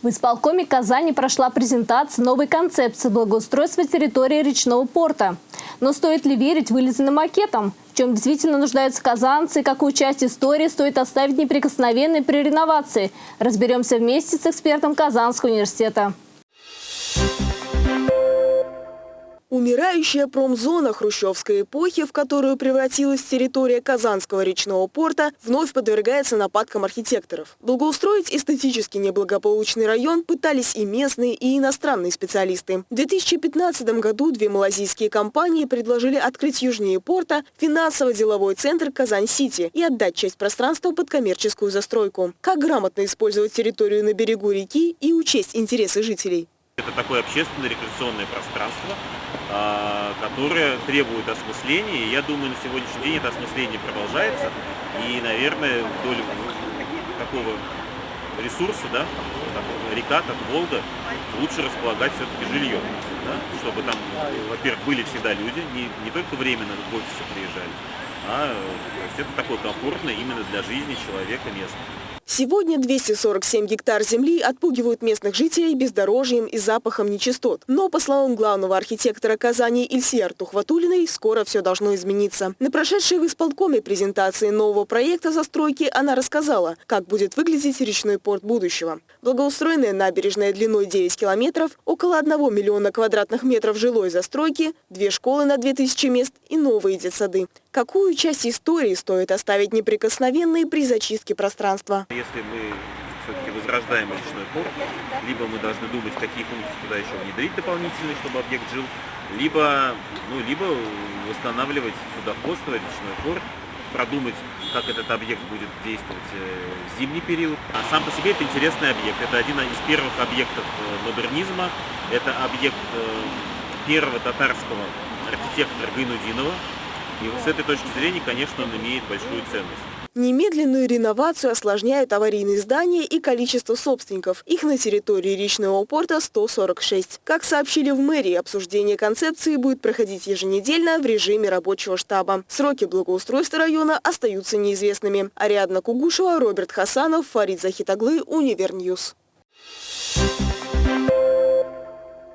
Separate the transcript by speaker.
Speaker 1: В исполкоме Казани прошла презентация новой концепции благоустройства территории речного порта. Но стоит ли верить вылизанным макетам? В чем действительно нуждаются казанцы и какую часть истории стоит оставить неприкосновенной при реновации? Разберемся вместе с экспертом Казанского университета.
Speaker 2: Умирающая промзона хрущевской эпохи, в которую превратилась территория Казанского речного порта, вновь подвергается нападкам архитекторов. Благоустроить эстетически неблагополучный район пытались и местные, и иностранные специалисты. В 2015 году две малазийские компании предложили открыть южнее порта финансово-деловой центр «Казань-Сити» и отдать часть пространства под коммерческую застройку. Как грамотно использовать территорию на берегу реки и учесть интересы жителей?
Speaker 3: Это такое общественное рекреационное пространство, а, которое требует осмысления. Я думаю, на сегодняшний день это осмысление продолжается. И, наверное, вдоль такого ресурса, да, река, как Волга, лучше располагать все-таки жильем. Да, чтобы там, во-первых, были всегда люди, не, не только временно в офисы приезжали, а то есть это такое комфортное именно для жизни человека место.
Speaker 2: Сегодня 247 гектар земли отпугивают местных жителей бездорожьем и запахом нечистот. Но, по словам главного архитектора Казани Ильсия Тухватулиной, скоро все должно измениться. На прошедшей в исполкоме презентации нового проекта застройки она рассказала, как будет выглядеть речной порт будущего. Благоустроенная набережная длиной 9 километров, около 1 миллиона квадратных метров жилой застройки, две школы на 2000 мест и новые детсады. Какую часть истории стоит оставить неприкосновенной при зачистке пространства?
Speaker 3: Если мы все-таки возрождаем речной порт, либо мы должны думать, какие функции туда еще внедрить дополнительные, чтобы объект жил, либо, ну, либо восстанавливать судоходство, речной порт, продумать, как этот объект будет действовать э, в зимний период. А сам по себе это интересный объект. Это один из первых объектов э, модернизма. Это объект э, первого татарского архитектора Гайнудинова, и с этой точки зрения, конечно, он имеет большую ценность.
Speaker 2: Немедленную реновацию осложняют аварийные здания и количество собственников. Их на территории речного порта 146. Как сообщили в мэрии, обсуждение концепции будет проходить еженедельно в режиме рабочего штаба. Сроки благоустройства района остаются неизвестными. Ариадна Кугушева, Роберт Хасанов, Фарид Захитаглы, Univer News.